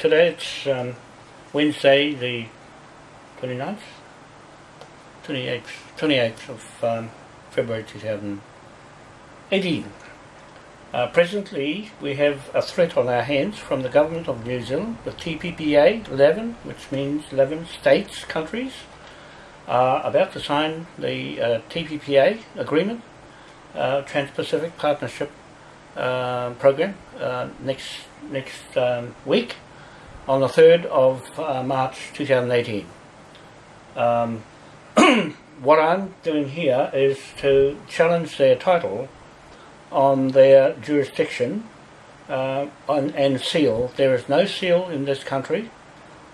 today it's um, Wednesday the 29th? 28th, 28th of um, February 2018. Uh, presently we have a threat on our hands from the government of New Zealand, the TPPA 11, which means 11 states, countries, are about to sign the uh, TPPA agreement, uh, Trans-Pacific Partnership uh, Program, uh, next next um, week on the 3rd of uh, March 2018. Um, what I'm doing here is to challenge their title on their jurisdiction uh, on, and seal. There is no seal in this country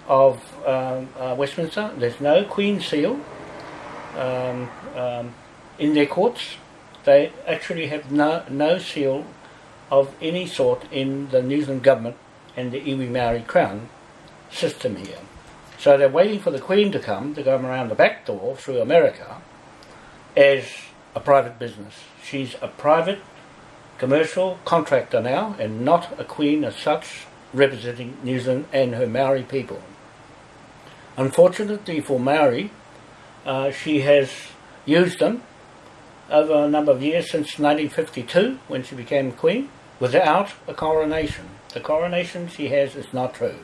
of um, uh, Westminster. There's no Queen seal um, um, in their courts. They actually have no, no seal of any sort in the New Zealand government and the iwi Maori Crown system here. So they're waiting for the Queen to come, to come around the back door through America as a private business. She's a private commercial contractor now and not a Queen as such representing New Zealand and her Maori people. Unfortunately for Maori, uh, she has used them over a number of years since 1952 when she became Queen without a coronation. The coronation she has is not true.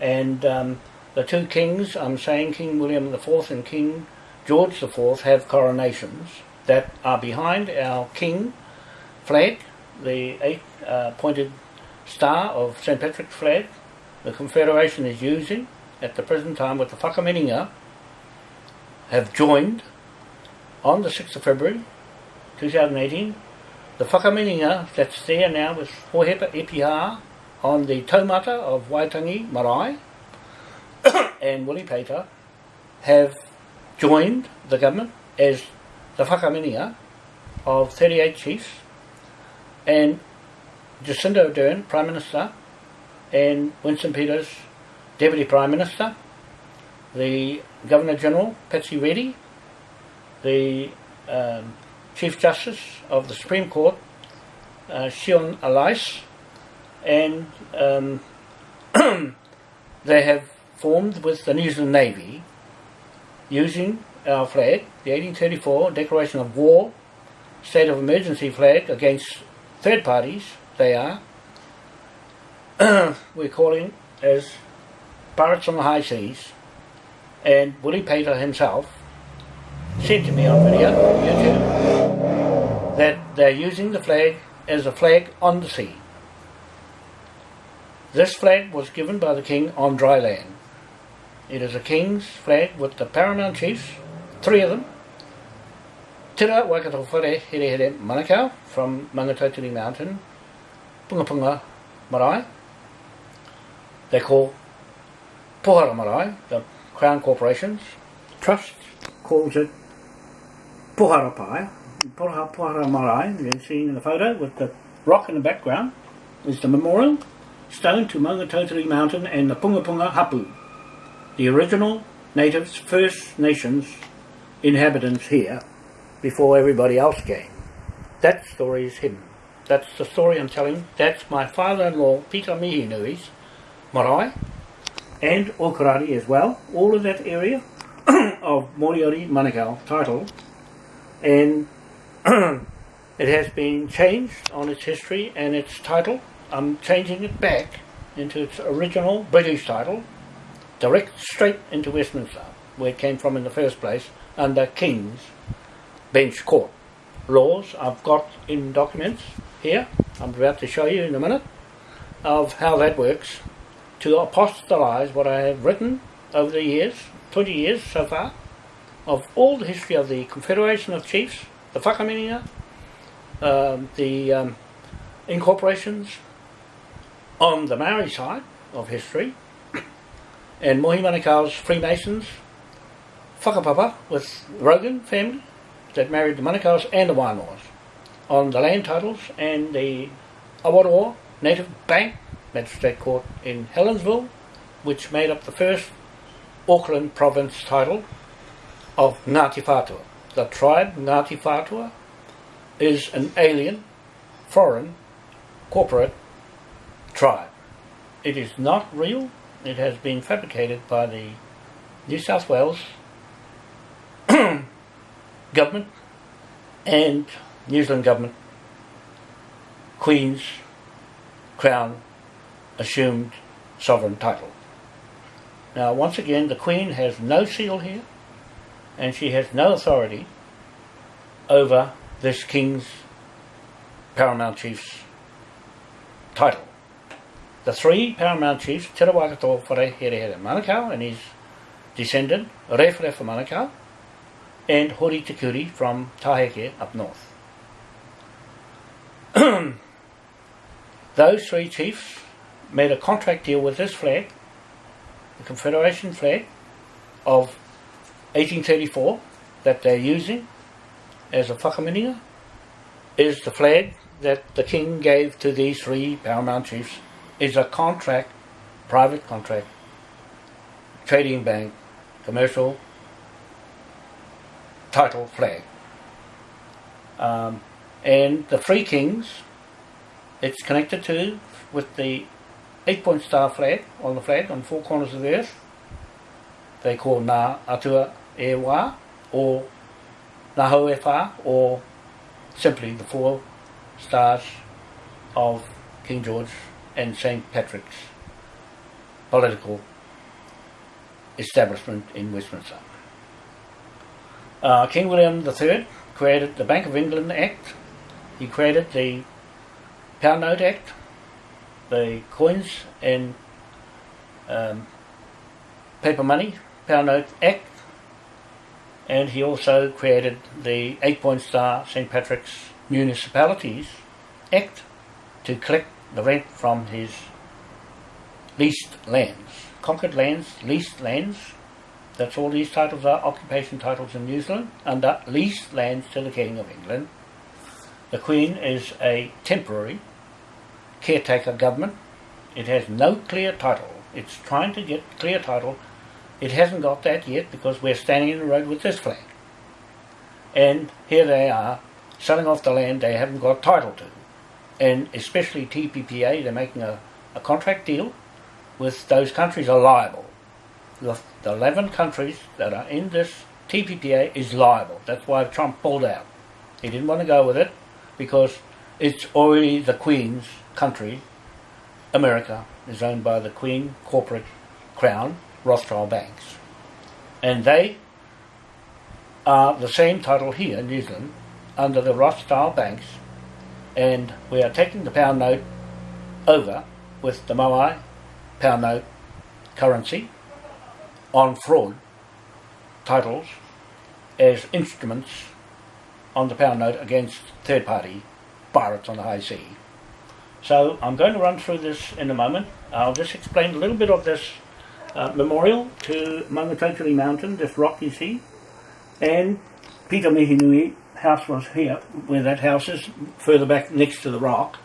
And um, the two kings, I'm saying King William IV and King George IV, have coronations that are behind our king flag, the eight uh, pointed star of St. Patrick's flag. The Confederation is using at the present time with the Whakamininga have joined on the 6th of February 2018 the Whakamininga that's there now with Hohepa Epiha on the taumata of Waitangi Marae. And Willie Pater have joined the government as the Whakamininga of 38 chiefs and Jacinda Ardern, Prime Minister, and Winston Peters, Deputy Prime Minister, the Governor General, Patsy Reddy, the um, Chief Justice of the Supreme Court, uh, Sian Elias, and um, they have formed with the New Zealand Navy using our flag, the 1834 Declaration of War, State of Emergency flag against third parties, they are, we're calling as Pirates on the High Seas, and Willie Pater himself said to me on video, YouTube, that they're using the flag as a flag on the sea. This flag was given by the king on dry land. It is a king's flag with the paramount chiefs, three of them. Tira Waikato Whare Here Manukau from Maungatautari Mountain, Punga Punga Marae. They call Pohara Marae, the Crown Corporations. Trust calls it Pohara Pai, Pohara, Marae, you're seeing in the photo with the rock in the background, is the memorial stone to Maungatautari Mountain and the Punga Punga Hapu, the original natives, First Nations inhabitants here before everybody else came. That story is hidden. That's the story I'm telling. That's my father-in-law, Peter Mihinui's marae, and Okarari as well. All of that area of Moriori Manukau title and it has been changed on its history and its title. I'm changing it back into its original British title, direct straight into Westminster, where it came from in the first place, under King's Bench Court. Laws I've got in documents here, I'm about to show you in a minute, of how that works to apostolize what I have written over the years, 20 years so far, of all the history of the Confederation of Chiefs, the Whakamininga, um, the um, incorporations on the Maori side of history, and Mohi Freemasons, whakapapa with the Rogan family that married the Manukaus and the Wainoas on the land titles and the Awaroa Native Bank Magistrate Court in Helensville, which made up the first Auckland province title of Ngāti Whātua. The tribe Ngāti Whātua is an alien, foreign, corporate tribe. it is not real. It has been fabricated by the New South Wales government and New Zealand government, Queen's Crown assumed sovereign title. Now, once again, the Queen has no seal here, and she has no authority over this King's Paramount Chief's title. The three Paramount Chiefs, Te Rawakato Whare Here Here Manukau and his descendant, Referefa Manukau, and Hori Tikuri from Taheke up north. Those three chiefs made a contract deal with this flag, the Confederation flag of 1834 that they're using as a whakamininga is the flag that the king gave to these three paramount chiefs is a contract, private contract, trading bank, commercial title flag. Um, and the three kings, it's connected to with the eight point star flag on the flag on four corners of the earth. They call Ngā Atua E Wā or E or simply the four stars of King George and St. Patrick's political establishment in Westminster. Uh, King William III created the Bank of England Act, he created the Pound Note Act, the Coins and um, Paper Money Act, and he also created the Eight Point Star St. Patrick's Municipalities Act to collect the rent from his leased lands. Conquered lands, leased lands, that's all these titles are, occupation titles in New Zealand, under leased lands to the King of England. The Queen is a temporary caretaker government. It has no clear title. It's trying to get clear title. It hasn't got that yet because we're standing in the road with this flag. And here they are selling off the land they haven't got title to and especially TPPA, they're making a, a contract deal with those countries are liable. The, the 11 countries that are in this TPPA is liable. That's why Trump pulled out. He didn't want to go with it because it's already the Queen's country. America is owned by the Queen corporate crown, Rothschild banks. And they are the same title here in New Zealand under the Rothschild banks and we are taking the pound note over with the Moai pound note currency on fraud titles as instruments on the pound note against third party pirates on the high sea. So I'm going to run through this in a moment. I'll just explain a little bit of this uh, memorial to Maungatautari Mountain, this rock you see, and Peter Mihinui house was here, where that house is, further back next to the rock,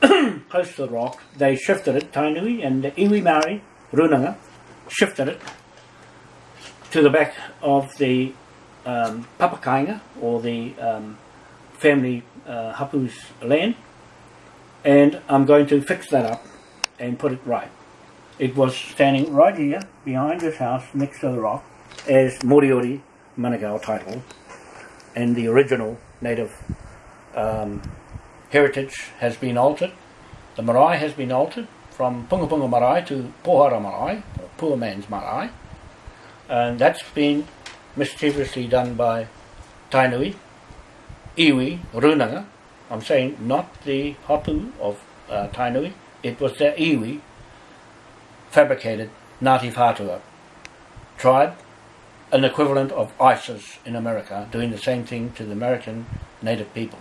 close to the rock, they shifted it, Tainui and Iwi Māori, Runanga, shifted it to the back of the um, Papakainga, or the um, family uh, Hapu's land, and I'm going to fix that up and put it right. It was standing right here, behind this house, next to the rock, as Moriori Manukau title and the original native um, heritage has been altered. The marae has been altered from Punga Punga marae to Pohara marae, or poor man's marae, and that's been mischievously done by Tainui, Iwi, Runanga. I'm saying not the Hapu of uh, Tainui, it was the Iwi fabricated Ngāti Whātua tribe an equivalent of ISIS in America doing the same thing to the American native people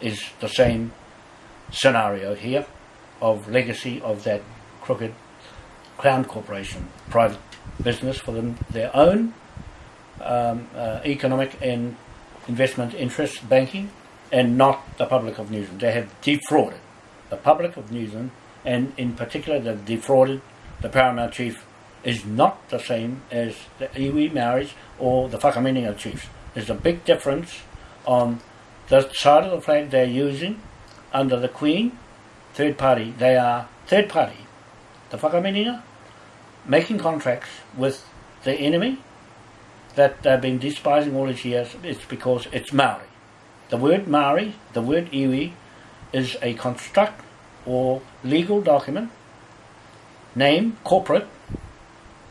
is the same scenario here of legacy of that crooked Crown Corporation, private business for them, their own um, uh, economic and investment interests, banking, and not the public of New Zealand. They have defrauded the public of New Zealand, and in particular, they've defrauded the paramount chief is not the same as the iwi Maoris or the Whakamininga chiefs. There's a big difference on the side of the flag they're using under the Queen, third party. They are third party. the whakamininga, making contracts with the enemy that they've been despising all these years, it's because it's Maori. The word Maori, the word iwi, is a construct or legal document, name, corporate,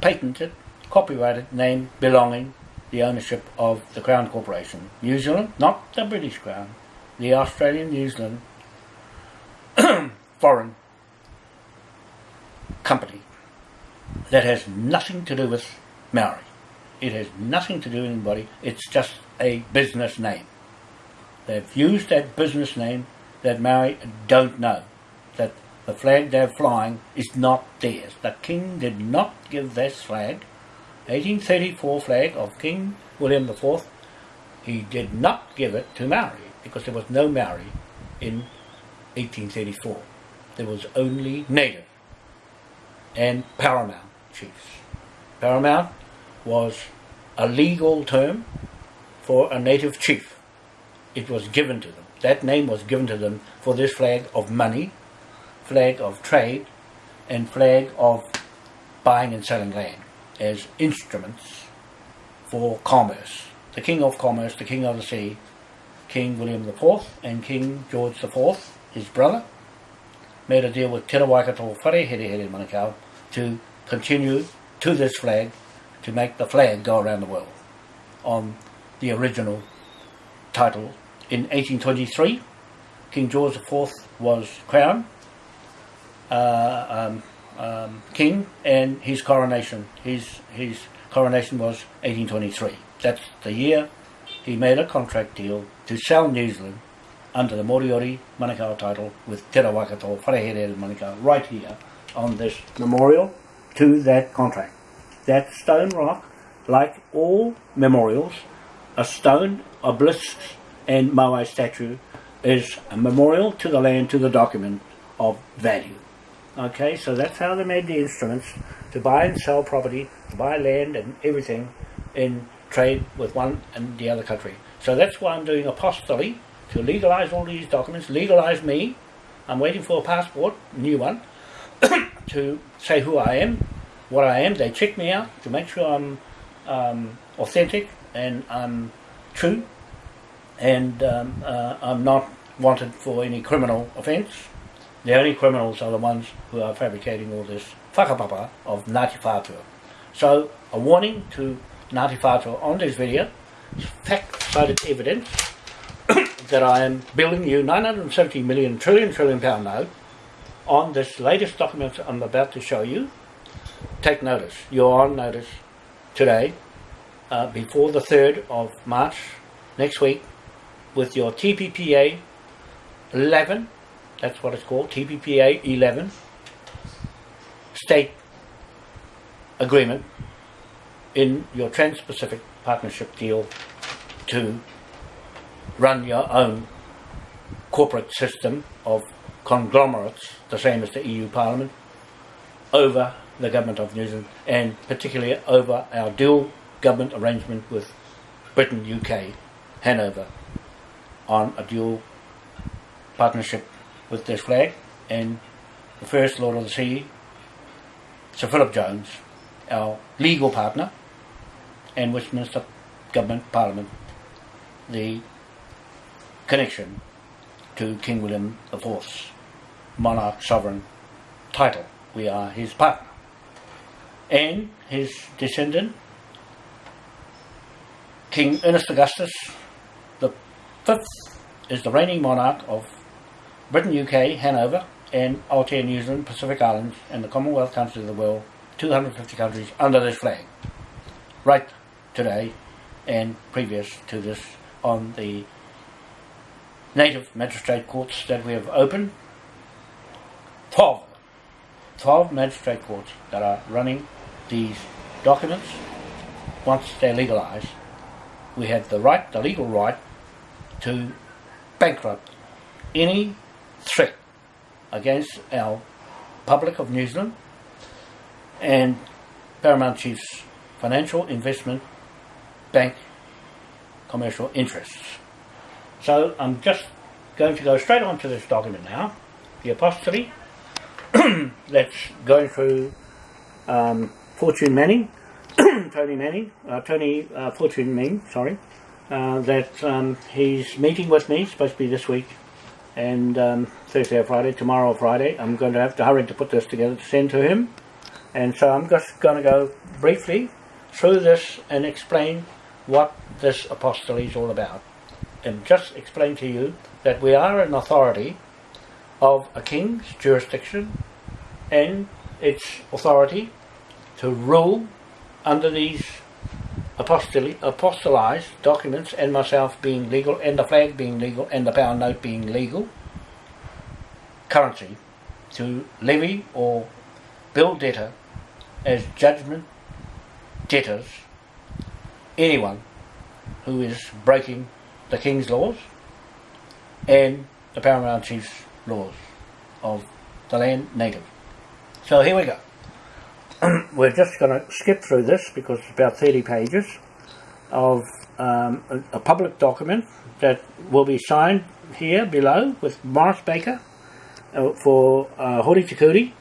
patented, copyrighted name belonging the ownership of the Crown Corporation. New Zealand, not the British Crown, the Australian New Zealand foreign company that has nothing to do with Maori. It has nothing to do with anybody. It's just a business name. They've used that business name that Maori don't know. The flag they're flying is not theirs. The king did not give this flag, 1834 flag of King William IV, he did not give it to Maori because there was no Maori in 1834. There was only native and paramount chiefs. Paramount was a legal term for a native chief. It was given to them. That name was given to them for this flag of money, flag of trade, and flag of buying and selling land as instruments for commerce. The King of Commerce, the King of the Sea, King William IV and King George IV, his brother, made a deal with Te Waikato Whare Here Here Manukau to continue to this flag to make the flag go around the world on the original title. In 1823, King George IV was crowned uh, um, um, king and his coronation, his, his coronation was 1823. That's the year he made a contract deal to sell New Zealand under the Moriori Manukau title with Te Waikato Wharehere Manukau right here on this memorial to that contract. That stone rock, like all memorials, a stone, obelisk and Moai statue is a memorial to the land, to the document of value. Okay, so that's how they made the instruments to buy and sell property, to buy land and everything in trade with one and the other country. So that's why I'm doing apostolate to legalize all these documents, legalize me. I'm waiting for a passport, new one, to say who I am, what I am. They check me out to make sure I'm um, authentic and I'm true and um, uh, I'm not wanted for any criminal offence. The only criminals are the ones who are fabricating all this whakapapa of Ngāti Whātua. So, a warning to Ngāti Whātua on this video, fact-cited evidence that I am billing you 970 million trillion trillion pound note on this latest document I'm about to show you. Take notice. You're on notice today, uh, before the 3rd of March next week, with your TPPA 11, that's what it's called, TPPA 11, state agreement in your Trans-Pacific Partnership deal to run your own corporate system of conglomerates, the same as the EU Parliament, over the government of New Zealand and particularly over our dual government arrangement with Britain, UK, Hanover, on a dual partnership with this flag and the First Lord of the Sea, Sir Philip Jones, our legal partner, and Westminster Government Parliament, the connection to King William IV's monarch sovereign title. We are his partner. And his descendant, King Ernest Augustus the fifth, is the reigning monarch of Britain, UK, Hanover, and Aotea, New Zealand, Pacific Islands, and the Commonwealth countries of the world, 250 countries under this flag. Right today and previous to this on the native magistrate courts that we have opened. 12 12 magistrate courts that are running these documents once they're legalised. We have the right, the legal right, to bankrupt any threat against our public of New Zealand and Paramount Chief's financial investment bank commercial interests. So I'm just going to go straight on to this document now, the apostolate that's going through um, Fortune Manning, Tony Manning, uh, Tony uh, Fortune Manning, sorry, uh, that um, he's meeting with me, supposed to be this week, and um, Thursday or Friday, tomorrow or Friday. I'm going to have to hurry to put this together to send to him. And so I'm just going to go briefly through this and explain what this apostolate is all about. And just explain to you that we are an authority of a king's jurisdiction and its authority to rule under these apostolized documents and myself being legal and the flag being legal and the pound note being legal currency to levy or bill debtor as judgment debtors anyone who is breaking the king's laws and the paramount chief's laws of the land native. So here we go. We're just going to skip through this because it's about 30 pages of um, a, a, public document that will be signed here below with Morris Baker uh, for uh, Hori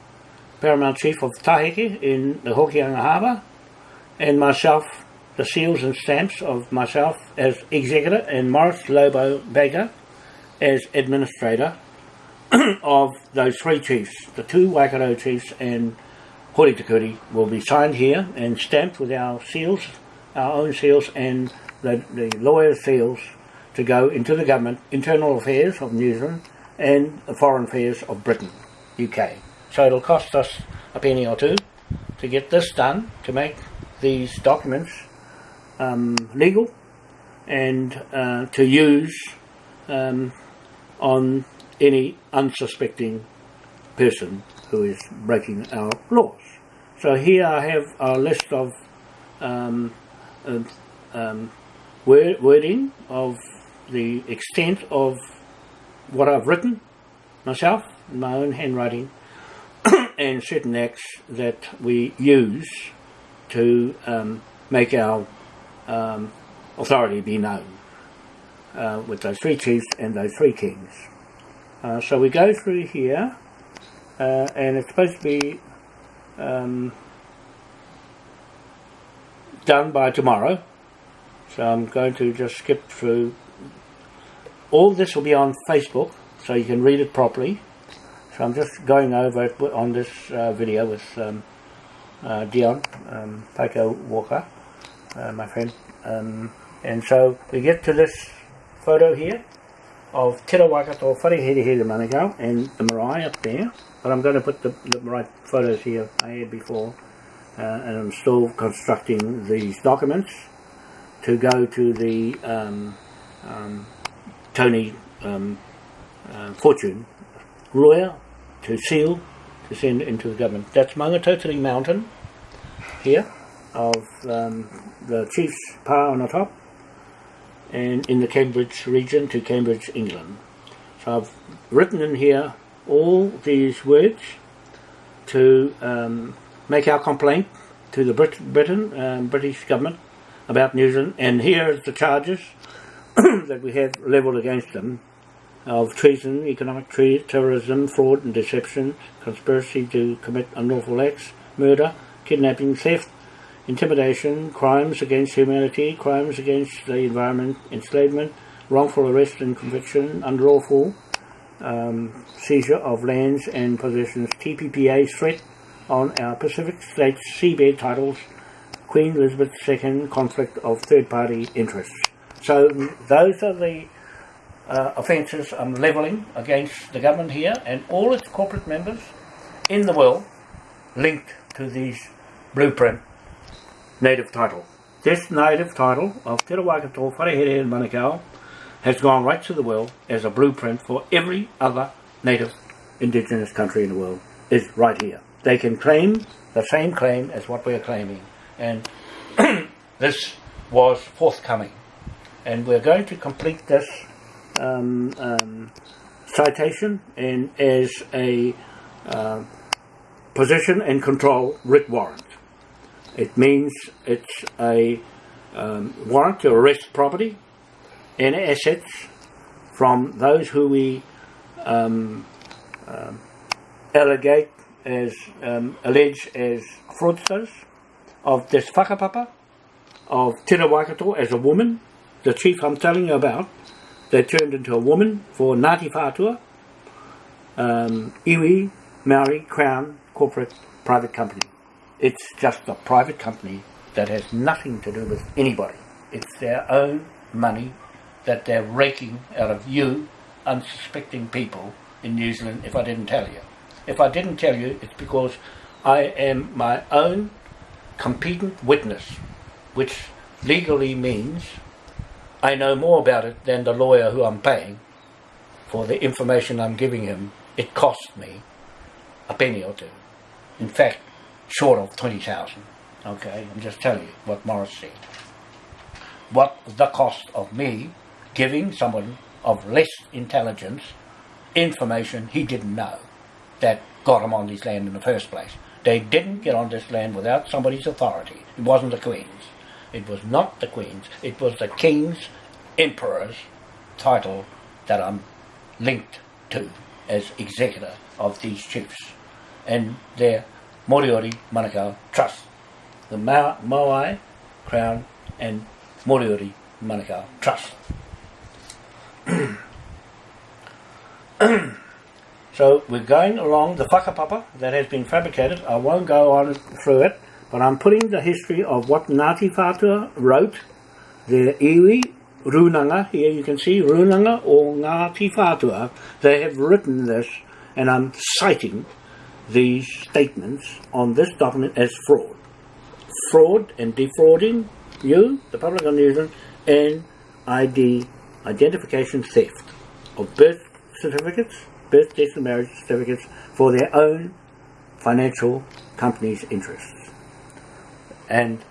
Paramount Chief of Taheke in the Hokianga Harbour, and myself, the seals and stamps of myself as executor and Morris Lobo Baker as administrator of those three chiefs, the two Waikato chiefs and Hori will be signed here and stamped with our seals, our own seals and the, the lawyer's seals to go into the government, internal affairs of New Zealand and the foreign affairs of Britain, UK. So it'll cost us a penny or two to get this done, to make these documents um, legal and uh, to use um, on any unsuspecting person who is breaking our laws. So here I have a list of um, um, word, wording of the extent of what I've written myself in my own handwriting and certain acts that we use to um, make our um, authority be known uh, with those three chiefs and those three kings. Uh, so we go through here uh, and it's supposed to be um, done by tomorrow. So I'm going to just skip through. All this will be on Facebook so you can read it properly. So I'm just going over it on this uh, video with um, uh, Dion um, Paco Walker uh, my friend. Um, and so we get to this photo here of Te Waikato Wharehere Manukau and the marae up there but I'm going to put the, the right photos here I had before uh, and I'm still constructing these documents to go to the um, um, Tony um, uh, Fortune lawyer to seal to send into the government. That's Maungatautari Mountain here of um, the Chief's Pa on the top and in the Cambridge region to Cambridge, England. So I've written in here all these words to um, make our complaint to the Brit Britain, um, British government about New Zealand. And here are the charges that we have levelled against them of treason, economic terrorism, fraud and deception, conspiracy to commit unlawful acts, murder, kidnapping, theft, intimidation, crimes against humanity, crimes against the environment, enslavement, wrongful arrest and conviction, unlawful um, seizure of lands and possessions, TPPA threat on our Pacific States seabed titles, Queen Elizabeth II conflict of third-party interests. So those are the uh, offences I'm levelling against the government here and all its corporate members in the world linked to these blueprint native title. This native title of Te Waikato Wharehere and Manukau has gone right to the world as a blueprint for every other native indigenous country in the world is right here. They can claim the same claim as what we're claiming and this was forthcoming and we're going to complete this um, um, citation and as a uh, possession and control writ warrant. It means it's a um, warrant to arrest property and assets from those who we um, uh, allegate as um, alleged as fraudsters of this whakapapa, of Tira Waikato as a woman, the chief I'm telling you about, they turned into a woman for Ngāti Whātua, um, Iwi, Maori, Crown, corporate, private company. It's just a private company that has nothing to do with anybody. It's their own money that they're raking out of you, unsuspecting people in New Zealand, if I didn't tell you. If I didn't tell you, it's because I am my own competent witness, which legally means I know more about it than the lawyer who I'm paying for the information I'm giving him. It cost me a penny or two. In fact, short of 20,000. Okay, I'm just telling you what Morris said. What the cost of me giving someone of less intelligence information he didn't know that got him on this land in the first place. They didn't get on this land without somebody's authority. It wasn't the Queen's. It was not the Queen's. It was the King's Emperor's title that I'm linked to as executor of these chiefs and their Moriori Manukau Trust. The Ma Moai Crown and Moriori Manukau Trust. so we're going along the whakapapa that has been fabricated. I won't go on through it, but I'm putting the history of what Ngāti Whātua wrote, their iwi, runanga, here you can see runanga or Ngāti Whātua. They have written this, and I'm citing these statements on this document as fraud. Fraud and defrauding you, the public of New Zealand, and ID, identification theft of birth certificates, birth, death and marriage certificates for their own financial company's interests. And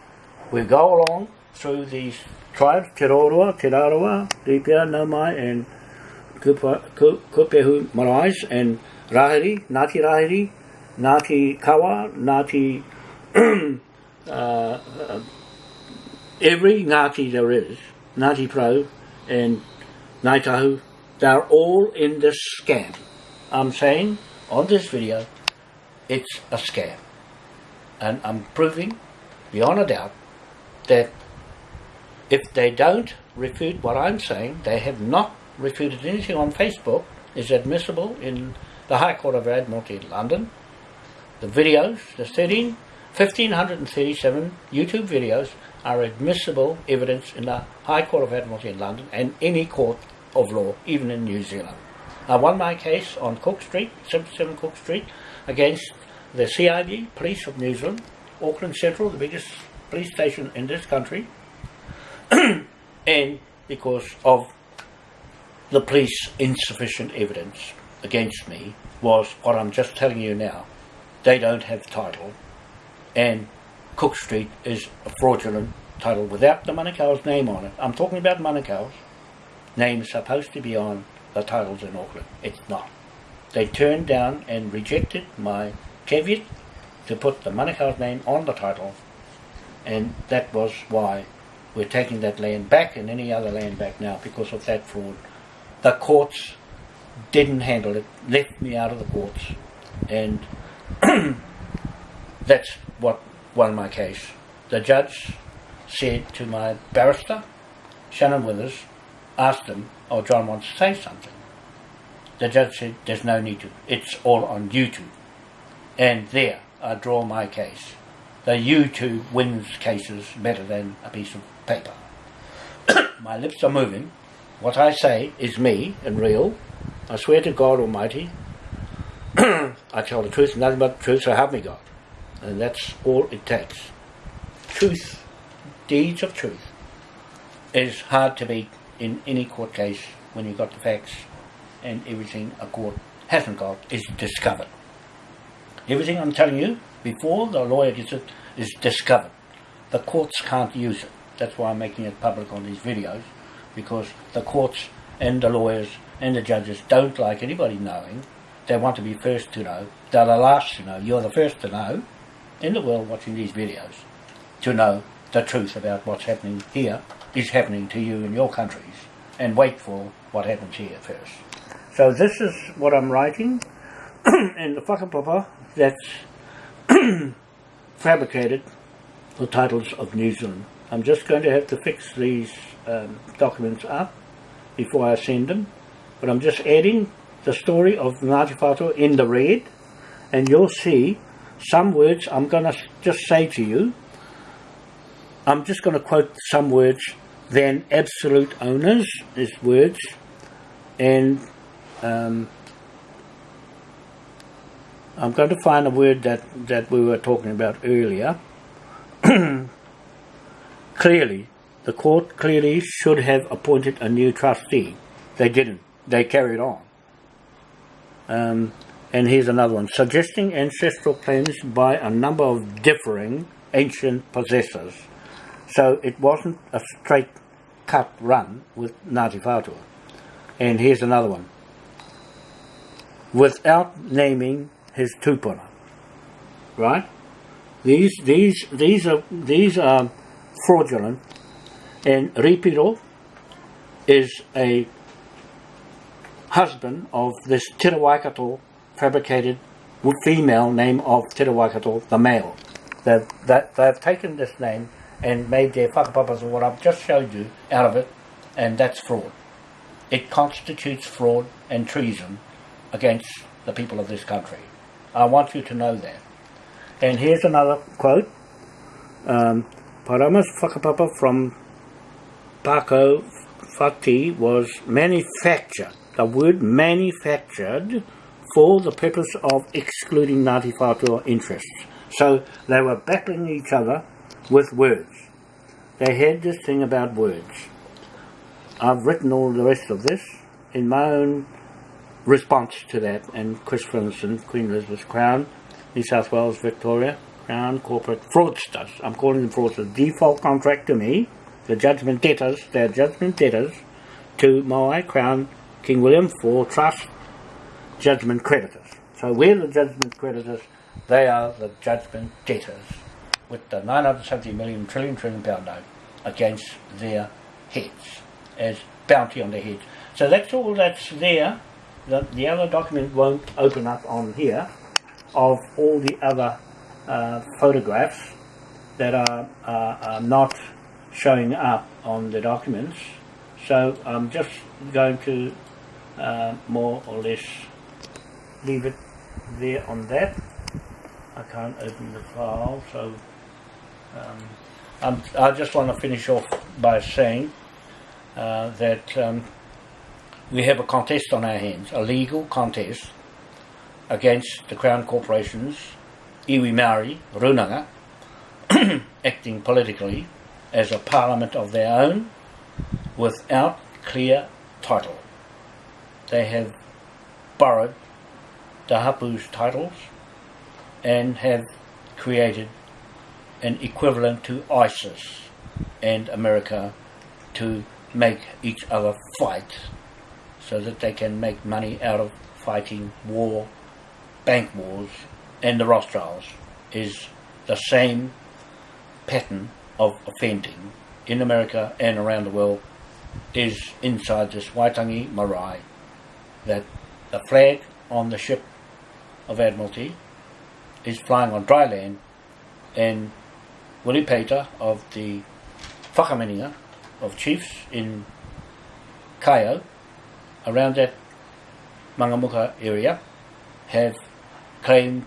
we go along through these tribes, Te Roroa, Te Rarawa, Ripia, Naumai, and Kupehu Marais, and Rahiri, Ngāti Rahiri, Ngāti Kawa, Ngāti, uh, uh, every Ngāti there is, Ngāti Pro, and Ngāi they're all in this scam. I'm saying on this video, it's a scam. And I'm proving beyond a doubt that if they don't refute what I'm saying, they have not refuted anything on Facebook, is admissible in the High Court of Admiralty in London. The videos, the 13, 1537 YouTube videos are admissible evidence in the High Court of Admiralty in London and any court of law, even in New Zealand. I won my case on Cook Street, 77 Cook Street, against the CID, Police of New Zealand, Auckland Central, the biggest police station in this country, and because of the police insufficient evidence against me was what I'm just telling you now. They don't have title, and Cook Street is a fraudulent title without the Manukau's name on it. I'm talking about Manukau's name supposed to be on the titles in Auckland. It's not. They turned down and rejected my caveat to put the Manukau's name on the title, and that was why we're taking that land back and any other land back now because of that fraud. The courts didn't handle it, left me out of the courts, and that's what won my case. The judge said to my barrister, Shannon Withers, asked him, oh, John wants to say something. The judge said, there's no need to. It's all on YouTube. And there, I draw my case. The YouTube wins cases better than a piece of paper. my lips are moving. What I say is me and real. I swear to God Almighty, I tell the truth, nothing but the truth, so help me God. And that's all it takes. Truth, deeds of truth, is hard to beat in any court case when you've got the facts and everything a court hasn't got is discovered. Everything I'm telling you before the lawyer gets it is discovered. The courts can't use it. That's why I'm making it public on these videos because the courts and the lawyers and the judges don't like anybody knowing. They want to be first to know. They're the last to know. You're the first to know in the world watching these videos to know the truth about what's happening here is happening to you in your countries and wait for what happens here first. So this is what I'm writing and the whakapapa that's fabricated the titles of New Zealand. I'm just going to have to fix these um, documents up before I send them. But I'm just adding the story of Ngāti Whātua in the red. And you'll see some words I'm going to just say to you. I'm just going to quote some words. Then absolute owners is words. And um, I'm going to find a word that, that we were talking about earlier. clearly, the court clearly should have appointed a new trustee. They didn't. They carried on. Um, and here's another one. Suggesting ancestral claims by a number of differing ancient possessors. So it wasn't a straight cut run with Ngāti Whātua. And here's another one. Without naming his tupuna. Right? These these these are these are fraudulent and Ripiro is a husband of this Te fabricated female name of Te Waikato, the male. They've, that, they've taken this name and made their whakapapas of what I've just showed you out of it, and that's fraud. It constitutes fraud and treason against the people of this country. I want you to know that. And here's another quote. Um, Parama's whakapapa from Paco Fati was manufactured, the word manufactured for the purpose of excluding Ngāti Whātua interests. So they were battling each other with words. They had this thing about words. I've written all the rest of this in my own response to that and Chris Finlayson, Queen Elizabeth Crown, New South Wales, Victoria, Crown Corporate Fraudsters. I'm calling them fraudsters. Default contract to me, the judgment debtors, they're judgment debtors to Moai Crown King William for trust judgment creditors. So we're the judgment creditors, they are the judgment debtors with the 970 million trillion trillion pound note against their heads as bounty on their heads. So that's all that's there. The, the other document won't open up on here of all the other uh, photographs that are, are not showing up on the documents. So I'm just going to uh, more or less leave it there on that. I can't open the file, so um, i just want to finish off by saying uh, that um, we have a contest on our hands, a legal contest against the Crown Corporations, iwi Maori, Runanga, acting politically as a parliament of their own without clear title. They have borrowed the Hapu's titles and have created an equivalent to ISIS and America to make each other fight so that they can make money out of fighting war, bank wars, and the Rothschilds is the same pattern of offending in America and around the world is inside this Waitangi marae that the flag on the ship of Admiralty is flying on dry land and Willie Pater of the Whakamininga of chiefs in Kaeo around that Mangamuka area have claimed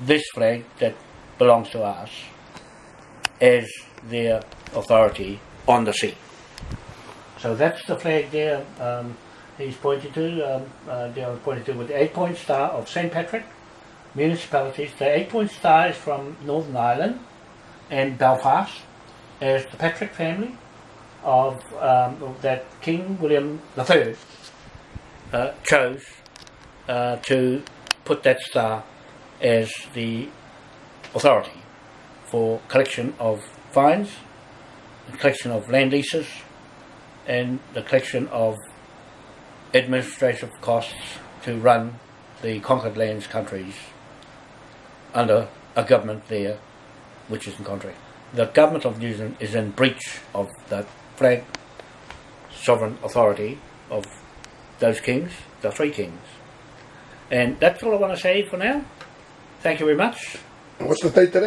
this flag that belongs to us as their authority on the sea. So that's the flag there um, he's pointed to, um, uh, pointed to with the eight-point star of St. Patrick municipalities. The eight-point star is from Northern Ireland and Belfast as the Patrick family of um, that King William III uh, chose uh, to put that star as the authority for collection of fines, the collection of land leases and the collection of administrative costs to run the conquered lands countries under a government there which is in country. The government of New Zealand is in breach of the flag sovereign authority of those kings, the three kings. And that's all I want to say for now. Thank you very much. What's the date today?